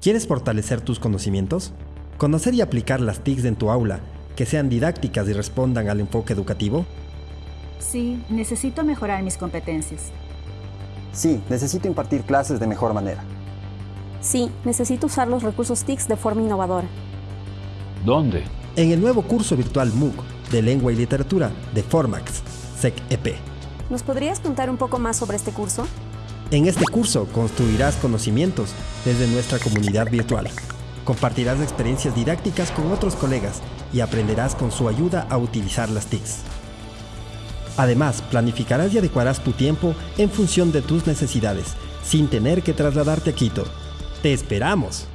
¿Quieres fortalecer tus conocimientos? ¿Conocer y aplicar las TICs en tu aula, que sean didácticas y respondan al enfoque educativo? Sí, necesito mejorar mis competencias. Sí, necesito impartir clases de mejor manera. Sí, necesito usar los recursos TICs de forma innovadora. ¿Dónde? En el nuevo curso virtual MOOC de Lengua y Literatura de Formax, SEC-EP. ¿Nos podrías contar un poco más sobre este curso? En este curso construirás conocimientos desde nuestra comunidad virtual. Compartirás experiencias didácticas con otros colegas y aprenderás con su ayuda a utilizar las TICs. Además, planificarás y adecuarás tu tiempo en función de tus necesidades, sin tener que trasladarte a Quito. ¡Te esperamos!